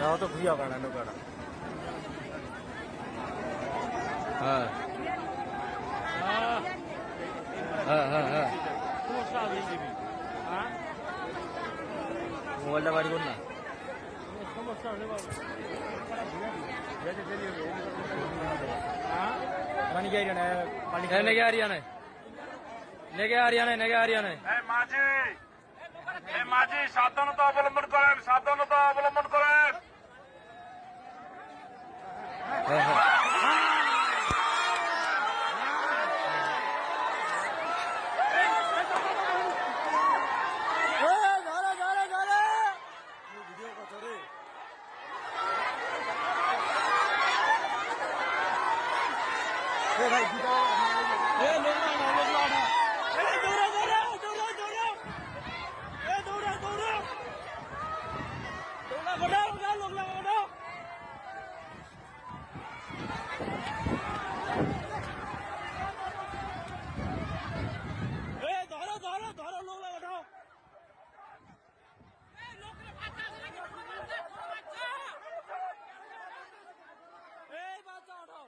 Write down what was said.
ना तो भूया गाना नो गाना। मोबाइल दबा दियो ना। मन हरियाणा आ हरियाणा लेके ना। नेगे মাঝি সাবধানতা অবলম্বন করেন সাবধানতা অবলম্বন করেন। ভাই ধরো ধরো ধরো লোক লাগাও এই বাচ্চা উঠাও